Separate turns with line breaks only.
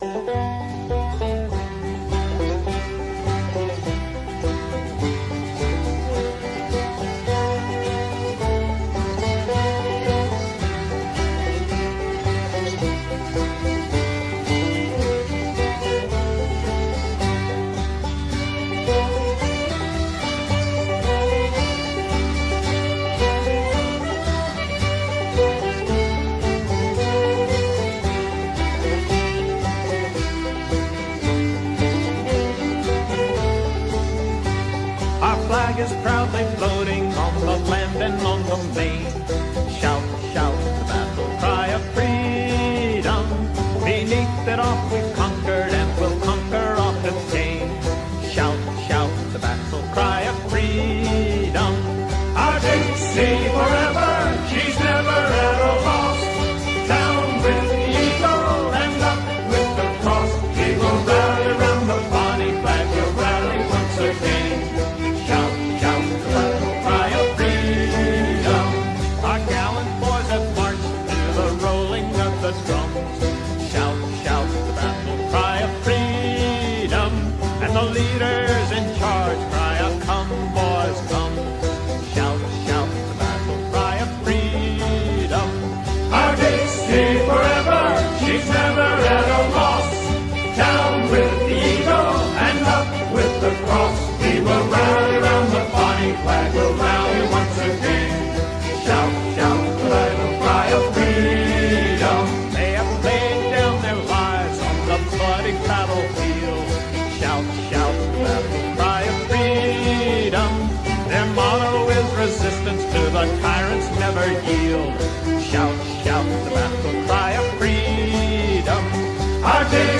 Música flag is proudly floating on the land and on the sea. Shout, shout the battle cry of freedom. Beneath it all we conquer. conquered. the leader. yield. Shout, shout the battle cry of freedom. Our day